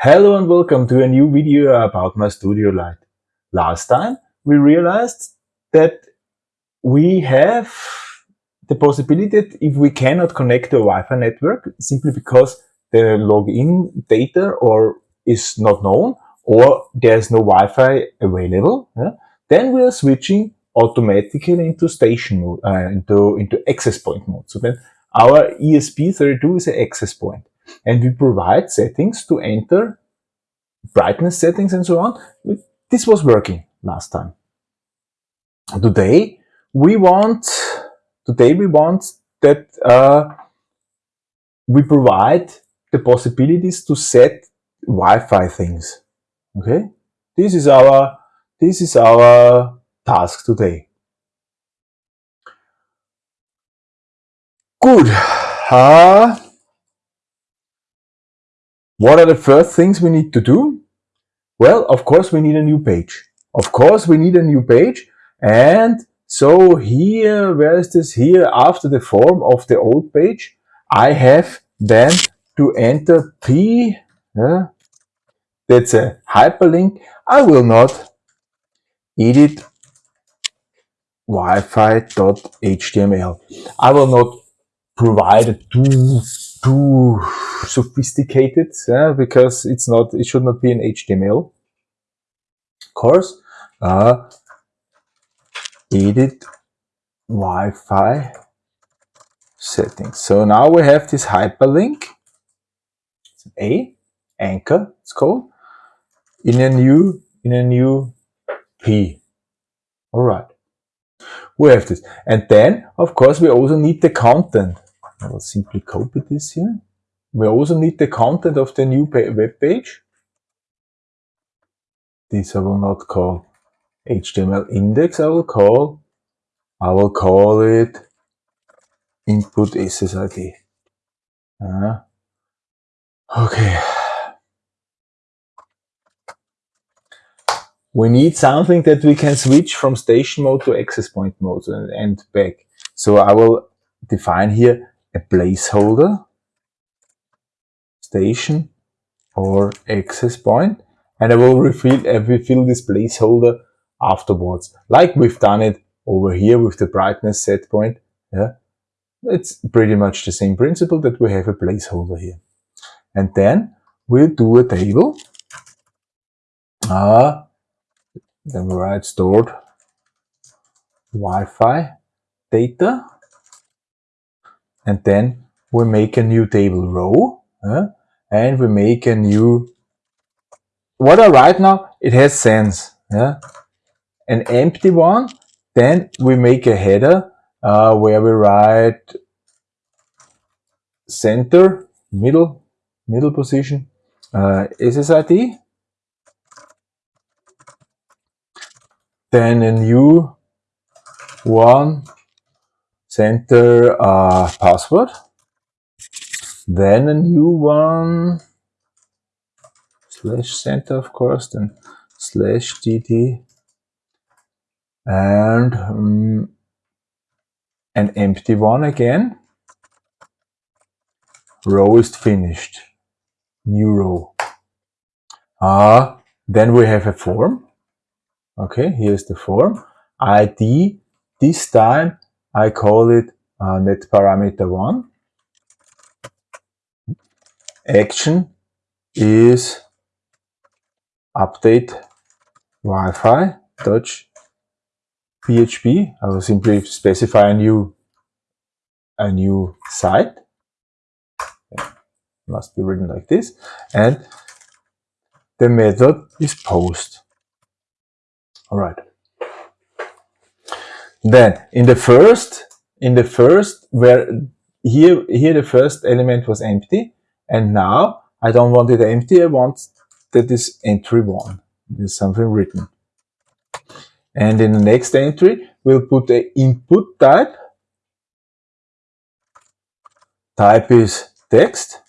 Hello and welcome to a new video about my studio light. Last time we realized that we have the possibility that if we cannot connect to a Wi-Fi network simply because the login data or is not known or there's no Wi-Fi available, yeah, then we are switching automatically into station mode, uh, into, into access point mode. So then our ESP32 is an access point and we provide settings to enter brightness settings and so on. This was working last time. Today we want today we want that uh, we provide the possibilities to set Wi-Fi things. Okay, this is our this is our task today. Good. Uh, what are the first things we need to do? Well, of course, we need a new page. Of course, we need a new page. And so here, where is this? Here, after the form of the old page, I have then to enter P. Yeah, that's a hyperlink. I will not edit wi-fi.html. I will not provide too too sophisticated yeah, because it's not it should not be an HTML course. Uh, edit Wi-Fi settings. So now we have this hyperlink. It's a anchor it's called in a new in a new P. All right. We have this. And then of course we also need the content I will simply copy this here. We also need the content of the new web page. This I will not call HTML index, I will call, I will call it input SSID. Uh, okay. We need something that we can switch from station mode to access point mode and, and back. So I will define here a placeholder, station or access point, and I will refill, I will fill this placeholder afterwards, like we've done it over here with the brightness set point. Yeah, it's pretty much the same principle that we have a placeholder here. And then we'll do a table. Uh, then we write stored Wi-Fi data and then we make a new table row uh, and we make a new what I write now? It has sense yeah an empty one then we make a header uh, where we write center middle middle position uh, SSID then a new one center uh, password, then a new one, slash center of course, then slash td, and um, an empty one again. Row is finished. New row. Uh, then we have a form. Okay, here's the form. ID, this time I call it uh, net parameter 1. Action is update Wi-Fi touch PHP. I will simply specify a new a new site. must be written like this. And the method is post. All right. Then in the first, in the first where here, here the first element was empty and now I don't want it empty. I want that is entry one. There's something written. And in the next entry, we'll put the input type. Type is text.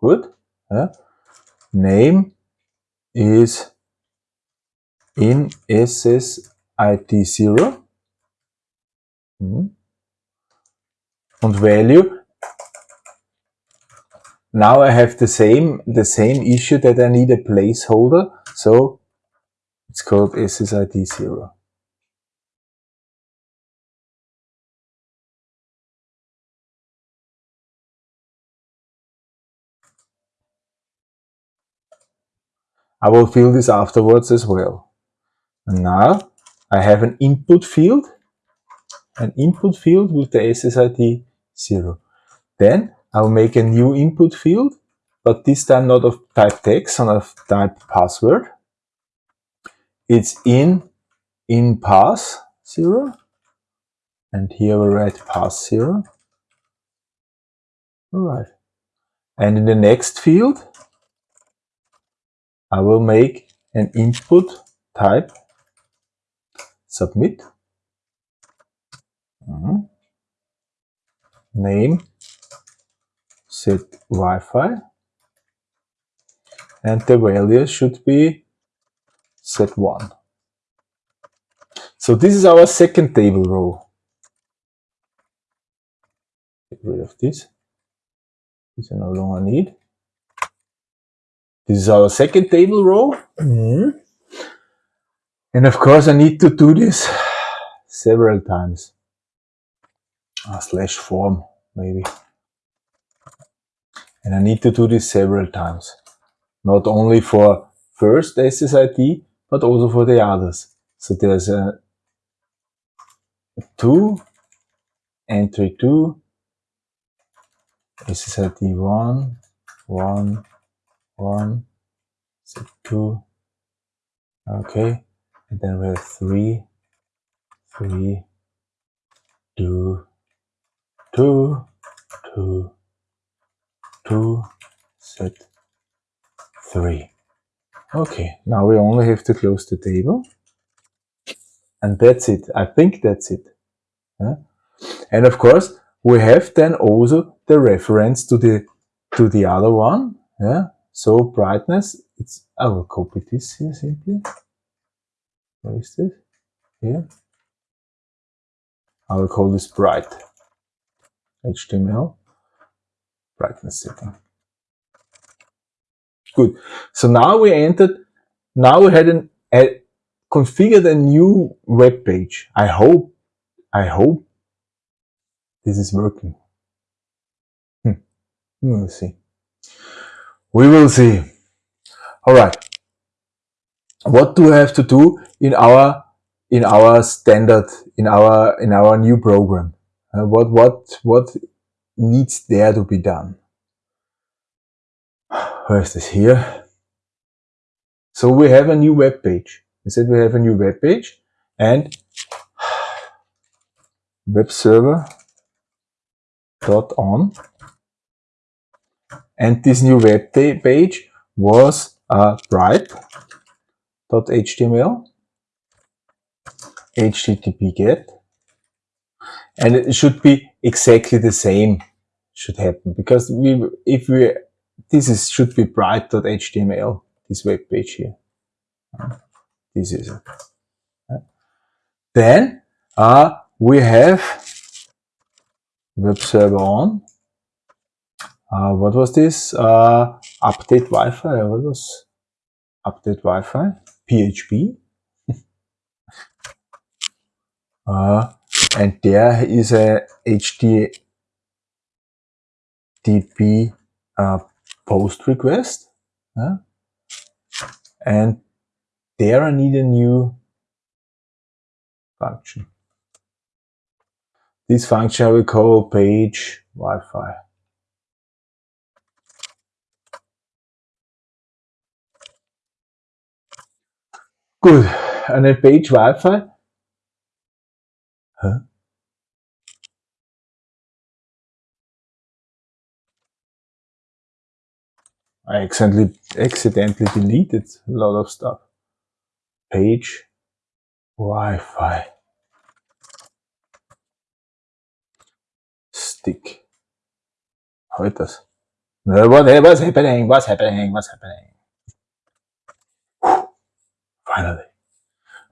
Good. Uh, name is in SS ID0 mhm. und Value. now I have the same the same issue that I need a placeholder. So it's called SSID zero. I will fill this afterwards as well. And now I have an input field, an input field with the SSID 0. Then I'll make a new input field, but this time not of type text, and of type password. It's in, in pass 0. And here we write pass 0. Alright. And in the next field, I will make an input type submit mm -hmm. name set Wi-Fi and the value should be set 1. So this is our second table row. Get rid of this. This I no longer need. This is our second table row. Mm -hmm. And of course I need to do this several times. A slash form, maybe. And I need to do this several times. Not only for first SSID, but also for the others. So there's a 2, entry 2, SSID 1, 1, 1, 2, okay, and then we have 3, 3, 2, 2, 2, 2, set 3. Okay, now we only have to close the table. And that's it. I think that's it. Yeah? And of course, we have then also the reference to the to the other one. Yeah. So brightness, it's I will copy this here simply. Where is this? Here. I will call this bright. HTML brightness setting. Good. So now we entered, now we had an, a, configured a new web page. I hope, I hope this is working. Hmm. We will see. We will see. All right. What do we have to do in our in our standard in our in our new program? Uh, what what what needs there to be done? Where is this here? So we have a new web page. We said we have a new web page and web server dot on and this new web page was uh, bright.html http get and it should be exactly the same should happen because we if we this is should be bright.html this web page here. This is it. Then uh, we have web server on. Uh, what was this? Uh, update Wi-Fi what was update Wi-Fi PHP uh, and there is a HTTP uh, post request. And there I need a new function. This function I will call page Wi-Fi. Good. And a page Wi-Fi. Huh? I accidentally, accidentally deleted a lot of stuff. Page, Wi-Fi, stick. How it does? What, what's happening? What's happening? What's happening?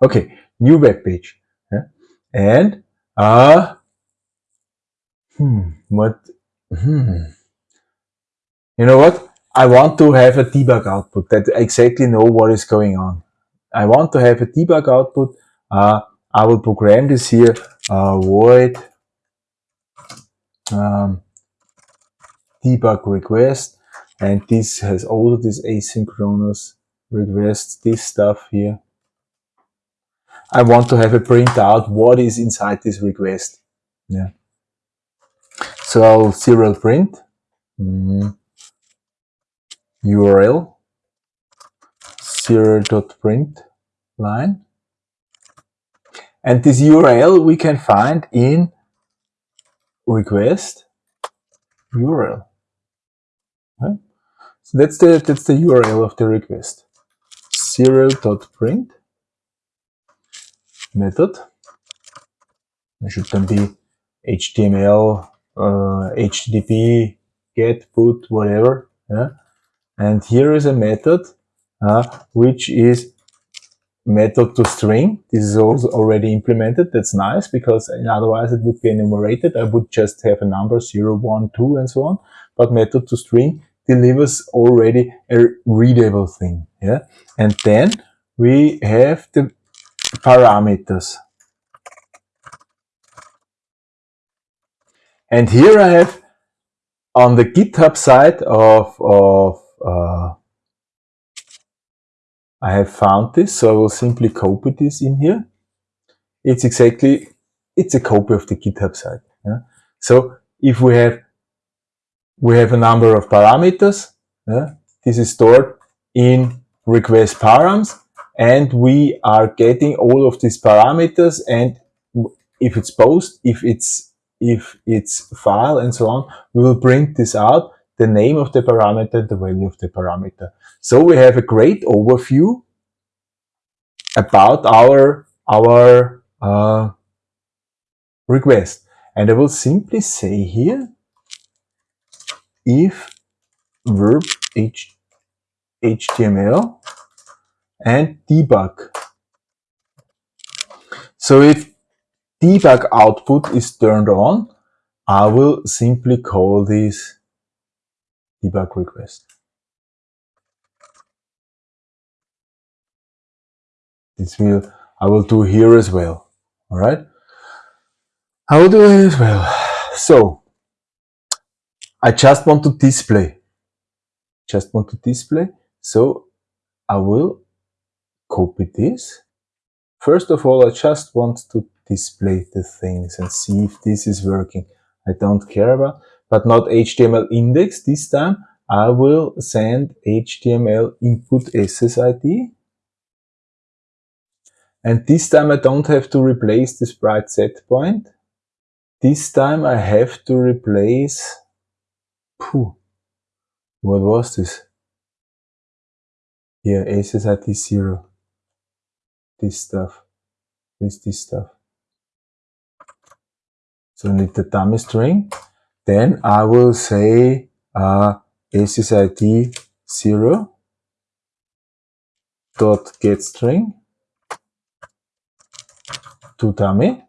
Okay, new web page. Yeah? And, uh, hmm, what, hmm. you know what? I want to have a debug output that exactly know what is going on. I want to have a debug output. Uh, I will program this here, uh, void um, debug request. And this has all of this asynchronous request, this stuff here. I want to have a printout what is inside this request. Yeah. So I'll serial print mm, URL print line. And this URL we can find in request URL. So that's the that's the URL of the request. Serial.print method. Should be HTML, uh, HTTP, get, put, whatever. Yeah? And here is a method uh, which is method to string. This is also already implemented. That's nice because otherwise it would be enumerated. I would just have a number 0, 1, 2 and so on. But method to string delivers already a readable thing. Yeah. And then we have the parameters. And here I have on the GitHub side of, of uh, I have found this, so I will simply copy this in here. It's exactly, it's a copy of the GitHub site. Yeah? So if we have, we have a number of parameters, this is stored in request params, and we are getting all of these parameters, and if it's post, if it's if it's file and so on, we will print this out, the name of the parameter, the value of the parameter. So we have a great overview about our, our uh, request. And I will simply say here, if verb h, HTML and debug. So if debug output is turned on, I will simply call this debug request. This will, I will do here as well. All right. I will do it as well. So I just want to display, just want to display. So I will copy this. First of all, I just want to display the things and see if this is working. I don't care about, but not HTML index. This time I will send HTML input SSID and this time I don't have to replace the sprite set point. This time I have to replace, phew, what was this? Here, SSID 0. This stuff. This, this stuff. So need the dummy string. Then I will say uh, aces SSID 0 dot get string to dummy.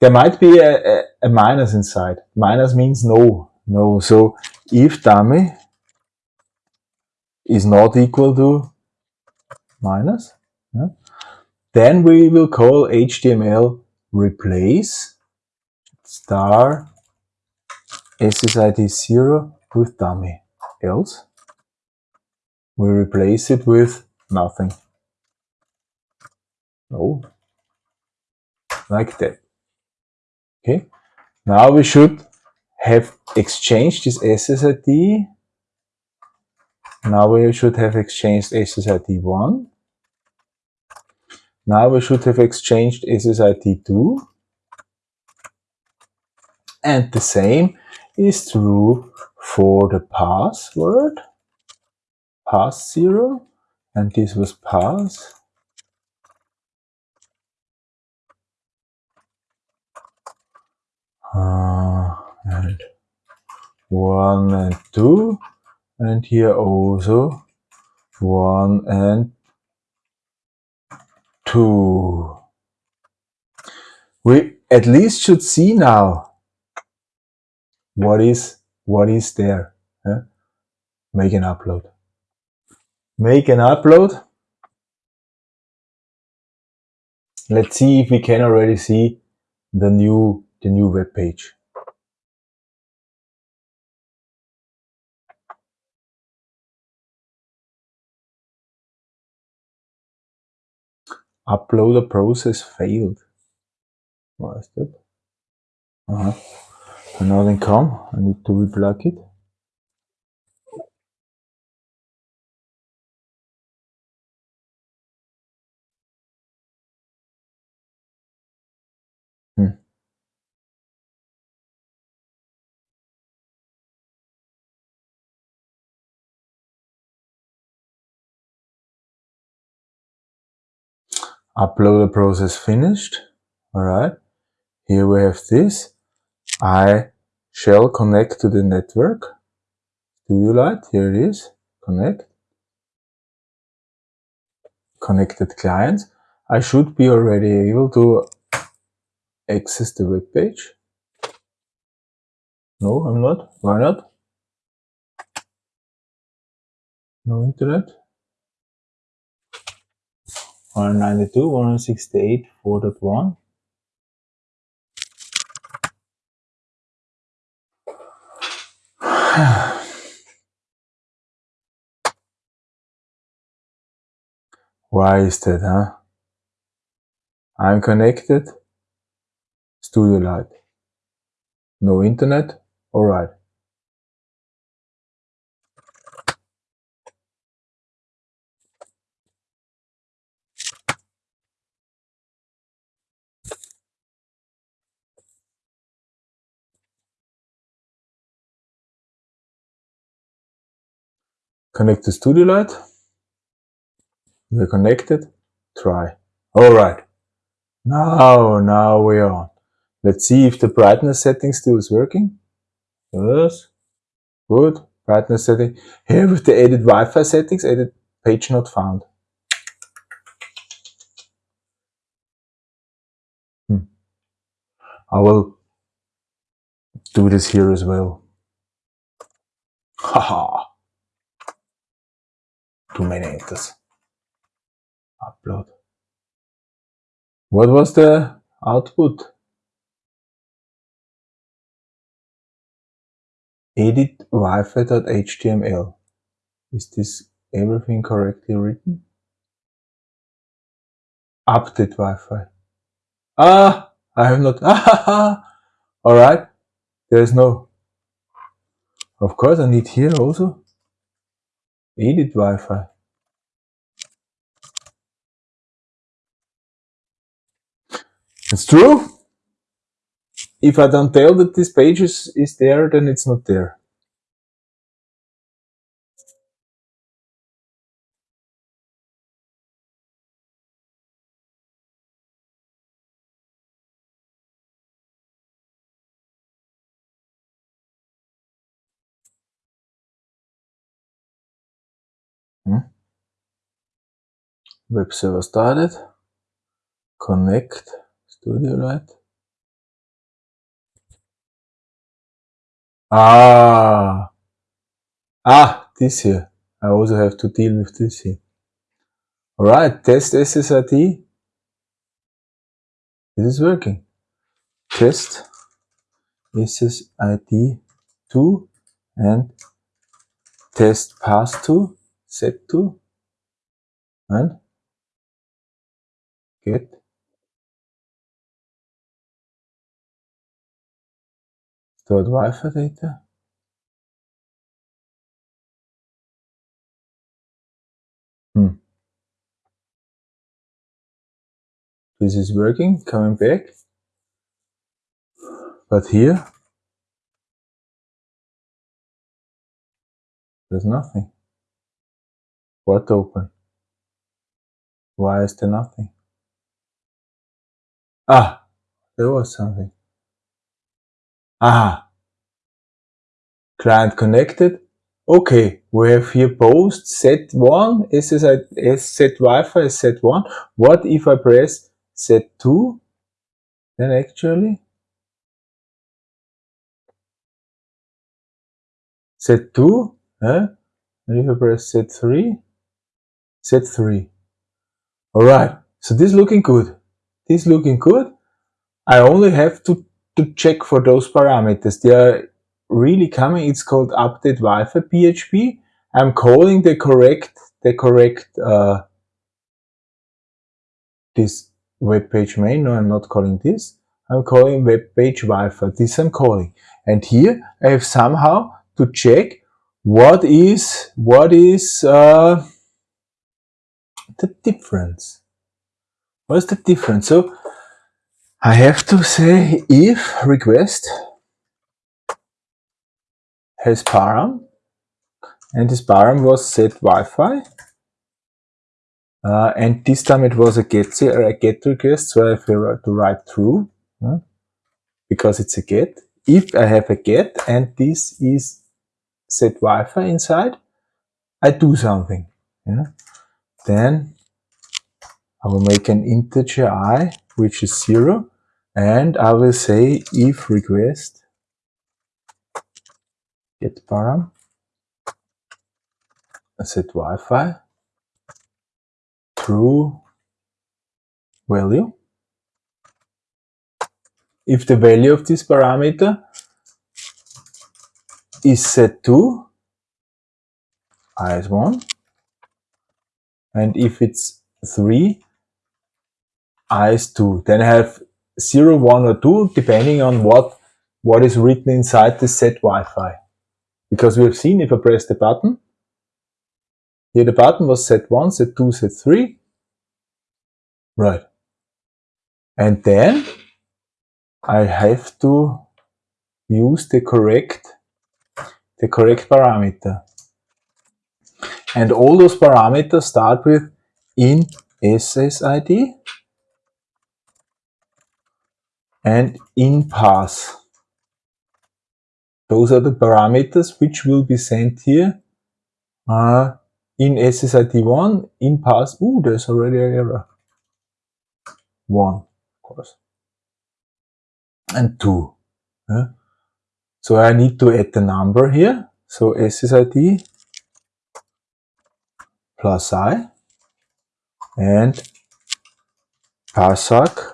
There might be a, a, a minus inside. Minus means no, no. So if dummy is not equal to minus, yeah, then we will call HTML replace star SSID 0 with dummy. Else, we replace it with nothing. No, like that. Okay, now we should have exchanged this SSID. Now we should have exchanged SSID1. Now we should have exchanged SSID2. And the same is true for the password, pass 0, and this was pass uh, and one and two and here also one and two we at least should see now what is what is there make an upload. Make an upload. Let's see if we can already see the new the new web page. Uploader process failed. Why is that? Uh -huh. Nothing come. I need to replug it. Uploader process finished. All right. Here we have this. I shall connect to the network. Studio Light, here it is. Connect. Connected clients. I should be already able to access the web page. No, I'm not. Why not? No internet. 192, 168, 4.1. Why is that, huh? I'm connected. Studio Light. No internet? Alright. Connect to Studio Light. We're connected. Try. Alright. Now, now we're on. Let's see if the brightness setting still is working. Yes. Good. Brightness setting. Here with the edit Wi-Fi settings, edit page not found. Hmm. I will do this here as well. Haha. Too many enters. Upload. What was the output? Edit wifi.html. Is this everything correctly written? Update Wi-Fi. Ah, I have not. All right. There is no. Of course, I need here also. Edit Wi-Fi. It's true. If I don't tell that this page is, is there, then it's not there. Web server started. Connect Studio Light. Ah, ah, this here. I also have to deal with this here. All right, test SSID. This is working. Test SSID 2 and test pass 2, set 2 and get stored Wi-Fi data. Hmm. This is working, coming back. But here, there's nothing. What open? Why is there nothing? Ah, there was something. Ah, client connected. Okay, we have here post set one, SSI, set Wi-Fi set one. What if I press set two? Then actually set two, eh? and if I press set3, set3. Alright, so this looking good. This looking good. I only have to, to check for those parameters. They are really coming. It's called update Wi-Fi PHP. I'm calling the correct, the correct, uh, this web page main. No, I'm not calling this. I'm calling web page Wi-Fi. This I'm calling. And here I have somehow to check what is, what is, uh, the difference. What's the difference? So I have to say if request has param and this param was set Wi-Fi uh, and this time it was a get or a get request so I have to write through because it's a get. If I have a get and this is set Wi-Fi inside, I do something. Yeah? Then I will make an integer i which is zero and I will say if request get param set Wi-Fi true value. If the value of this parameter is set to i is 1 and if it's 3 is 2 then I have 0, 1 or 2 depending on what what is written inside the set Wi-Fi. Because we have seen if I press the button, here the button was set 1, set 2, set 3. Right. And then I have to use the correct the correct parameter. And all those parameters start with in SSID and in pass. Those are the parameters which will be sent here uh, in SSID1, in pass. Ooh, there's already an error. 1, of course. And 2. Yeah. So I need to add the number here. So SSID plus i and parsac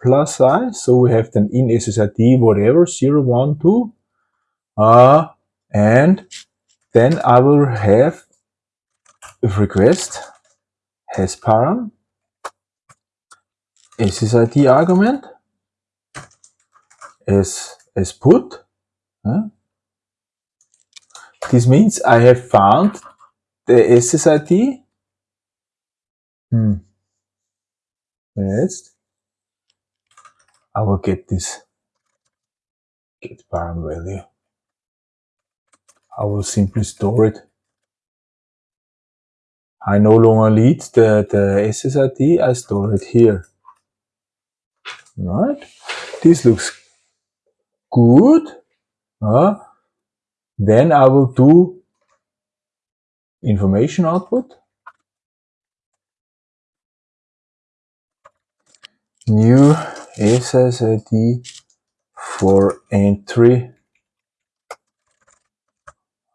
plus i. So we have then in SSID whatever 0, 1, 2. Uh, and then I will have request has param SSID argument as, as put. Uh, this means I have found the SSID. Hmm. Next. I will get this get param value. I will simply store it. I no longer need the, the SSID, I store it here. Right? This looks good. Uh, then I will do information output. New SSID for entry.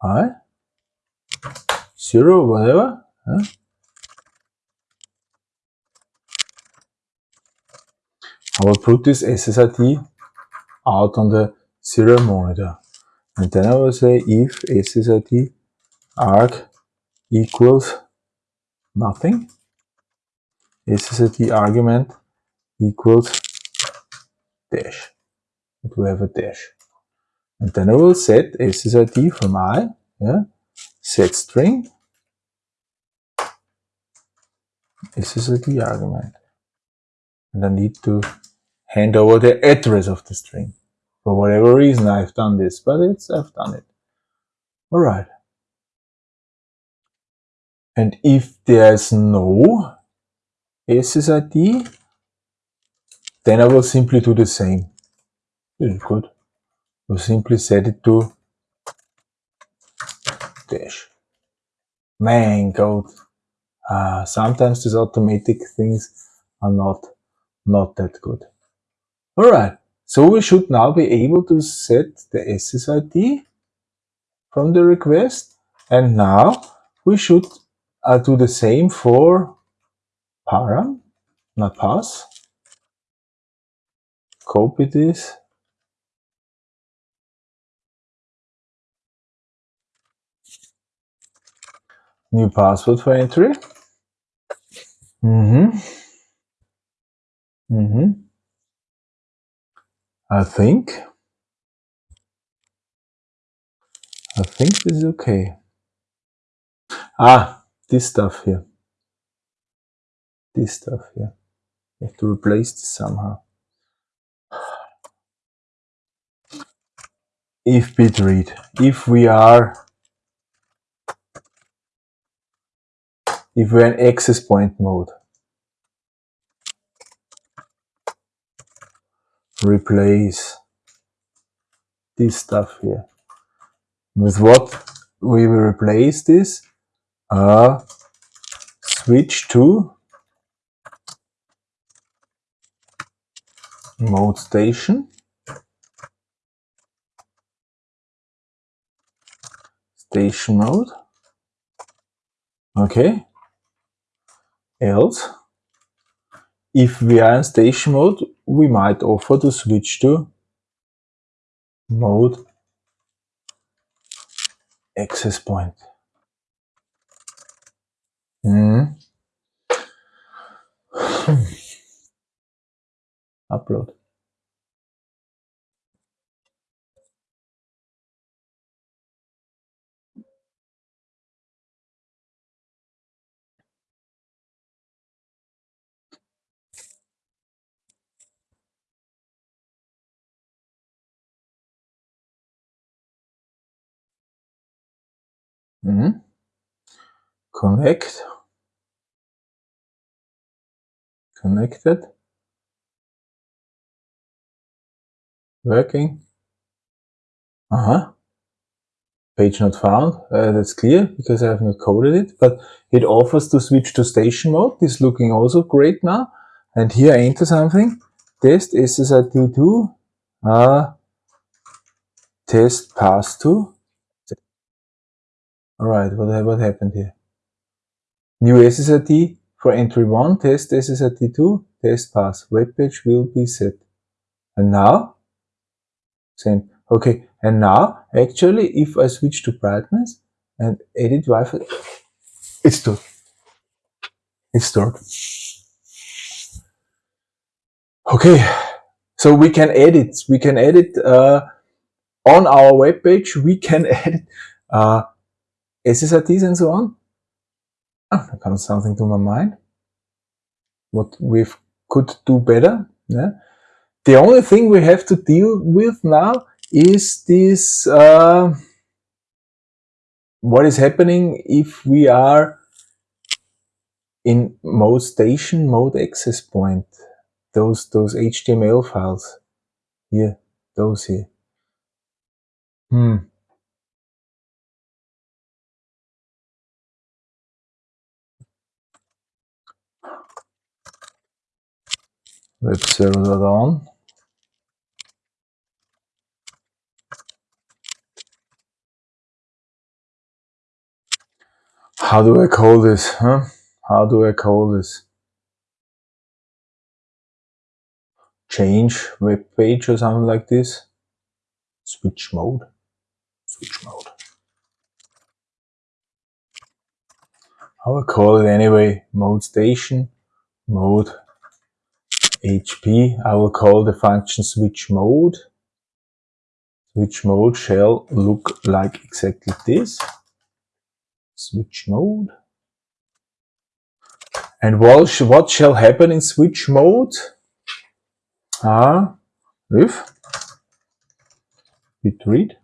I zero whatever huh? I will put this SSID out on the serial monitor. And then I will say if SSID arg equals nothing SSID argument equals dash. It will have a dash. And then I will set SSID from i, yeah, set string, SSID argument. And I need to hand over the address of the string. For whatever reason I've done this, but it's I've done it. Alright. And if there's no SSID, then I will simply do the same. This is good. We'll simply set it to dash. Man, code. Uh, sometimes these automatic things are not, not that good. Alright, so we should now be able to set the SSID from the request. And now we should uh, do the same for param, not pass. Copy this. New password for entry. Mm-hmm. Mm-hmm. I think. I think this is okay. Ah, this stuff here. This stuff here. I have to replace this somehow. If bit read, if we are if we're in access point mode, replace this stuff here. With what we will replace this? Uh, switch to mode station. Station mode. Okay. Else, if we are in station mode, we might offer to switch to mode access point. Mm. Upload. Mm -hmm. Connect. Connected. Working. Uh huh. Page not found. Uh, that's clear because I have not coded it, but it offers to switch to station mode. This looking also great now. And here I enter something. Test SSID2. Uh, test pass to. Alright, what, what happened here? New SSID for entry 1, test SSID 2, test pass. Web page will be set. And now? Same. Okay, and now, actually, if I switch to brightness and edit Wi-Fi, it's stored. It's stored. Okay, so we can edit. We can edit uh, on our web page. We can edit uh, SSIDs and so on. Oh, comes something to my mind. What we could do better. Yeah. The only thing we have to deal with now is this uh, what is happening if we are in mode station mode access point those those HTML files here those here hmm web server on. How do I call this? Huh? How do I call this? Change web page or something like this? Switch mode. Switch mode. I I call it anyway? Mode station, mode AP, I will call the function switch mode. Switch mode shall look like exactly this. Switch mode. And what, what shall happen in switch mode? Ah, if bit read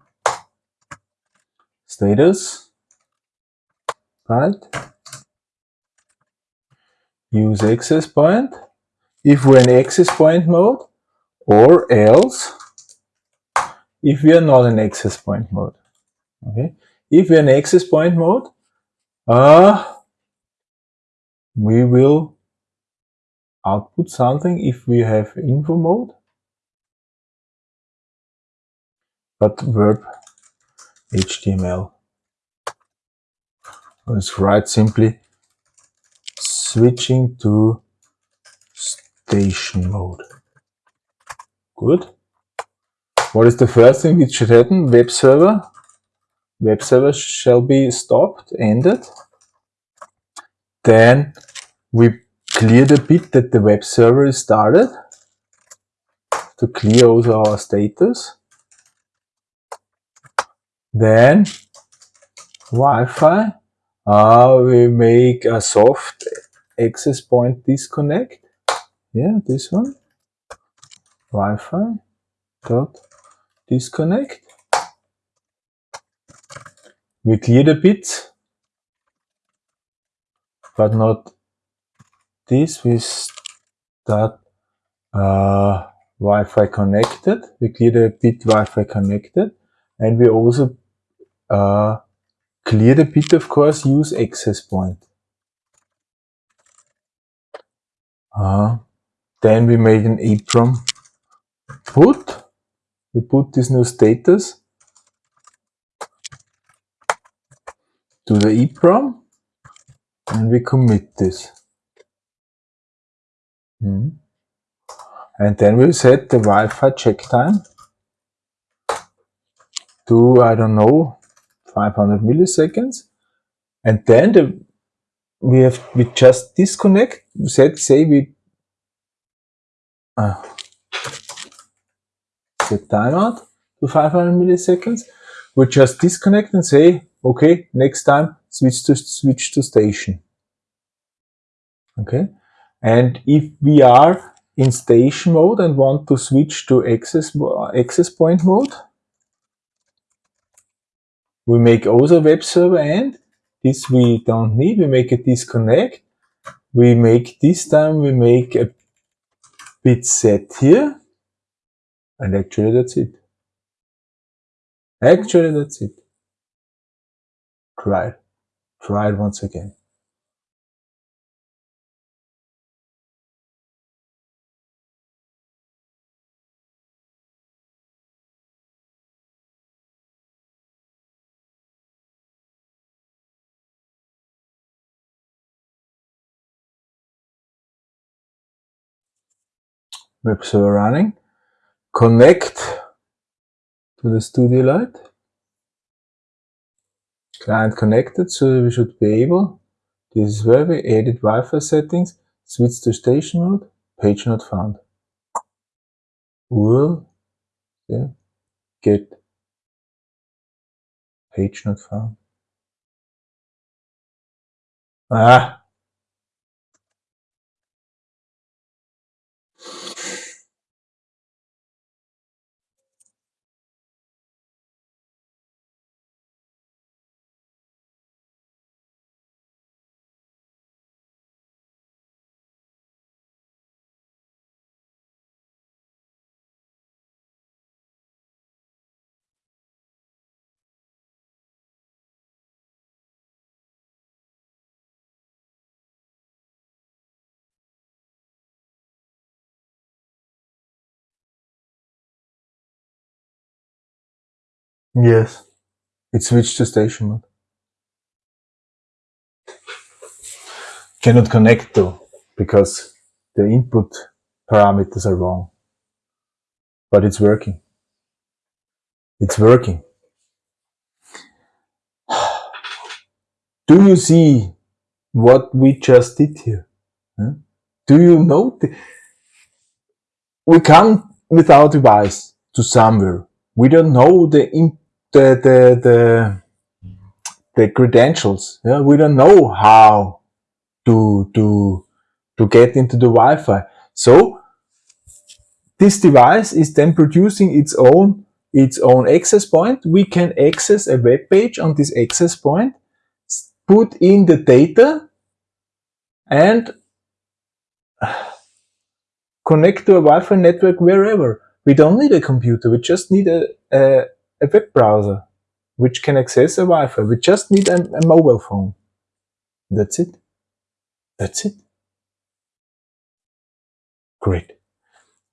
status right use access point if we're in access point mode or else if we are not in access point mode. Okay, if we're in access point mode, uh, we will output something if we have info mode, but verb HTML. let's write simply switching to station mode. Good. What is the first thing which should happen? Web server. Web server shall be stopped, ended. Then we clear the bit that the web server is started to clear also our status. Then Wi-Fi, uh, we make a soft access point disconnect. Yeah, this one. Wi-Fi dot disconnect. We clear the bits, but not this. We start uh, Wi-Fi connected. We clear the bit Wi-Fi connected, and we also uh, clear the bit, of course, use access point. Uh, then we make an EEPROM put. We put this new status to the EEPROM and we commit this. Hmm. And then we set the Wi-Fi check time to, I don't know, 500 milliseconds. And then the, we have, we just disconnect, set, say we, uh, set timeout to 500 milliseconds. We just disconnect and say, okay, next time switch to, switch to station. Okay. And if we are in station mode and want to switch to access, access point mode, we make also web server end. This we don't need. We make a disconnect. We make this time, we make a bit set here. And actually that's it. Actually that's it. Try it. Try it once again. Web server running, connect to the Studio Light, client connected, so we should be able, this is where we edit Wi-Fi settings, switch to station mode, page not found. URL, yeah, get page not found. Ah, Yes, it switched to station mode. Cannot connect though, because the input parameters are wrong. But it's working. It's working. Do you see what we just did here? Huh? Do you know? We come with our device to somewhere. We don't know the the the the, the credentials. Yeah, we don't know how to to to get into the Wi-Fi. So this device is then producing its own its own access point. We can access a web page on this access point, put in the data, and connect to a Wi-Fi network wherever. We don't need a computer. We just need a, a a web browser which can access a Wi-Fi. We just need a, a mobile phone. That's it. That's it. Great.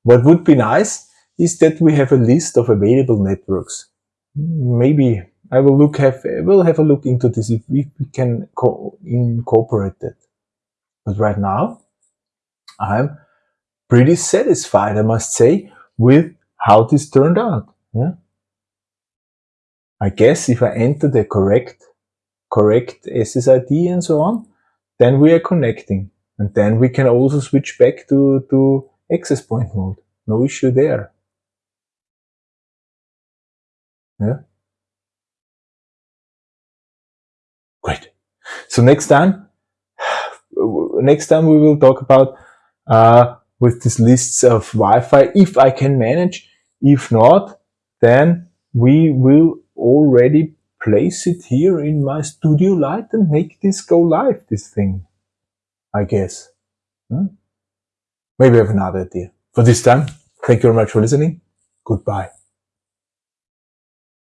What would be nice is that we have a list of available networks. Maybe I will look have we'll have a look into this if we can incorporate that. But right now, I'm pretty satisfied, I must say, with how this turned out. Yeah. I guess if I enter the correct, correct SSID and so on, then we are connecting. And then we can also switch back to, to access point mode. No issue there. Yeah. Great. So next time, next time we will talk about uh, with these lists of Wi-Fi if I can manage. If not, then we will already place it here in my studio light and make this go live, this thing. I guess. Hmm? Maybe I have another idea. For this time, thank you very much for listening. Goodbye.